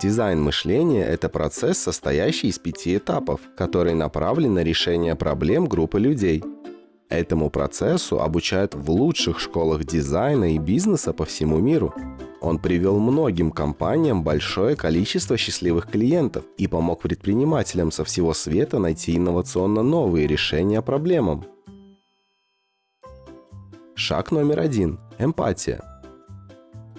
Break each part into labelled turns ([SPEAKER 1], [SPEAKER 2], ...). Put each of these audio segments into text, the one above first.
[SPEAKER 1] Дизайн мышления – это процесс, состоящий из пяти этапов, который направлен на решение проблем группы людей. Этому процессу обучают в лучших школах дизайна и бизнеса по всему миру. Он привел многим компаниям большое количество счастливых клиентов и помог предпринимателям со всего света найти инновационно новые решения проблемам. Шаг номер один – эмпатия.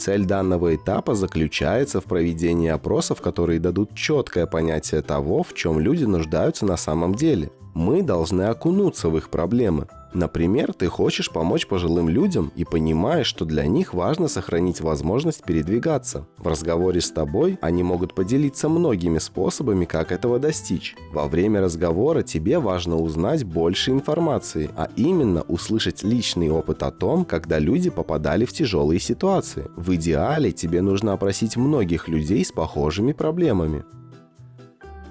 [SPEAKER 1] Цель данного этапа заключается в проведении опросов, которые дадут четкое понятие того, в чем люди нуждаются на самом деле. Мы должны окунуться в их проблемы, Например, ты хочешь помочь пожилым людям и понимаешь, что для них важно сохранить возможность передвигаться. В разговоре с тобой они могут поделиться многими способами, как этого достичь. Во время разговора тебе важно узнать больше информации, а именно услышать личный опыт о том, когда люди попадали в тяжелые ситуации. В идеале тебе нужно опросить многих людей с похожими проблемами.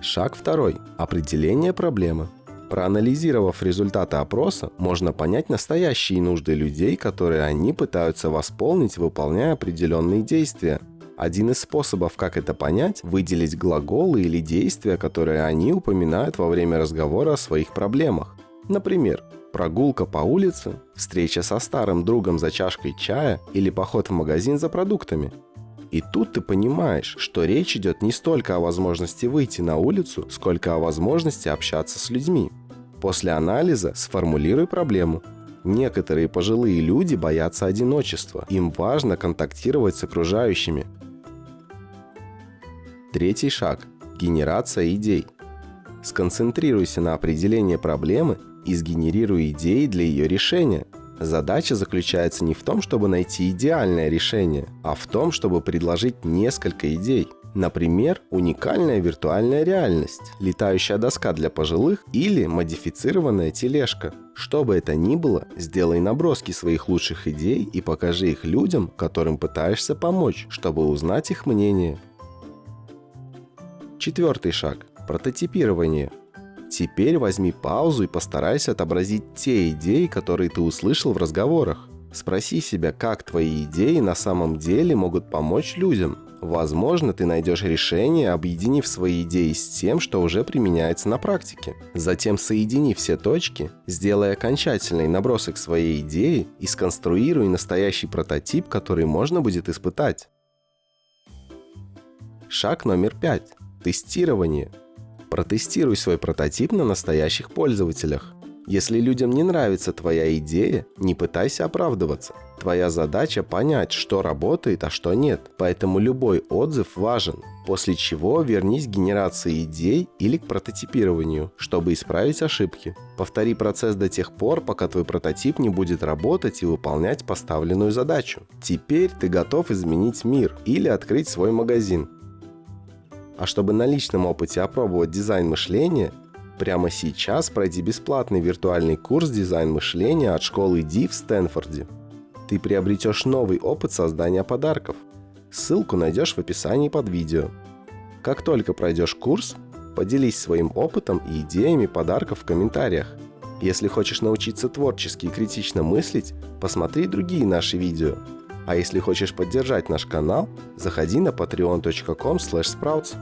[SPEAKER 1] Шаг второй. Определение проблемы. Проанализировав результаты опроса, можно понять настоящие нужды людей, которые они пытаются восполнить, выполняя определенные действия. Один из способов, как это понять, выделить глаголы или действия, которые они упоминают во время разговора о своих проблемах. Например, прогулка по улице, встреча со старым другом за чашкой чая или поход в магазин за продуктами. И тут ты понимаешь, что речь идет не столько о возможности выйти на улицу, сколько о возможности общаться с людьми. После анализа сформулируй проблему. Некоторые пожилые люди боятся одиночества. Им важно контактировать с окружающими. Третий шаг – генерация идей. Сконцентрируйся на определении проблемы и сгенерируй идеи для ее решения. Задача заключается не в том, чтобы найти идеальное решение, а в том, чтобы предложить несколько идей – Например, уникальная виртуальная реальность, летающая доска для пожилых или модифицированная тележка. Что бы это ни было, сделай наброски своих лучших идей и покажи их людям, которым пытаешься помочь, чтобы узнать их мнение. Четвертый шаг – прототипирование. Теперь возьми паузу и постарайся отобразить те идеи, которые ты услышал в разговорах. Спроси себя, как твои идеи на самом деле могут помочь людям – Возможно, ты найдешь решение, объединив свои идеи с тем, что уже применяется на практике. Затем соедини все точки, сделай окончательный набросок своей идеи и сконструируй настоящий прототип, который можно будет испытать. Шаг номер пять. Тестирование. Протестируй свой прототип на настоящих пользователях. Если людям не нравится твоя идея, не пытайся оправдываться. Твоя задача понять, что работает, а что нет. Поэтому любой отзыв важен. После чего вернись к генерации идей или к прототипированию, чтобы исправить ошибки. Повтори процесс до тех пор, пока твой прототип не будет работать и выполнять поставленную задачу. Теперь ты готов изменить мир или открыть свой магазин. А чтобы на личном опыте опробовать дизайн мышления, Прямо сейчас пройди бесплатный виртуальный курс «Дизайн мышления» от школы D в Стэнфорде. Ты приобретешь новый опыт создания подарков. Ссылку найдешь в описании под видео. Как только пройдешь курс, поделись своим опытом и идеями подарков в комментариях. Если хочешь научиться творчески и критично мыслить, посмотри другие наши видео. А если хочешь поддержать наш канал, заходи на patreon.com sprouts.